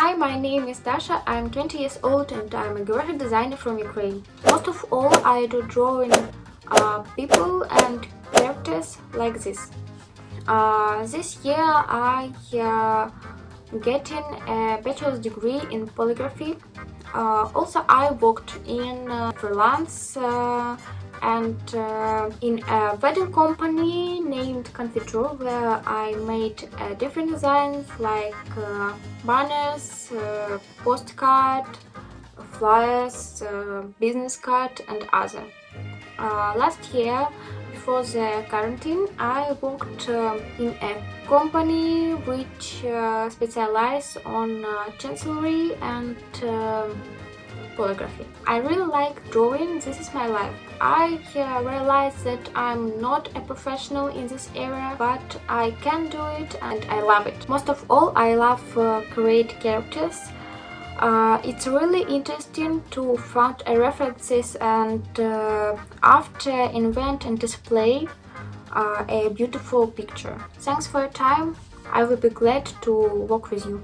Hi, my name is Dasha, I'm 20 years old and I'm a graphic designer from Ukraine. Most of all, I do drawing uh, people and characters like this. Uh, this year I uh, getting a bachelor's degree in polygraphy. Uh, also, I worked in uh, freelance uh, and uh, in a wedding company named Confiture where I made uh, different designs like uh, banners, postcard, flyers, business card and other. Uh, last year before the quarantine I worked in a company which specializes on chancellery and um, polygraphy. I really like drawing, this is my life. I uh, realize that I'm not a professional in this area, but I can do it and I love it. Most of all, I love uh, create characters. Uh, it's really interesting to find references and uh, after invent and display uh, a beautiful picture. Thanks for your time. I will be glad to work with you.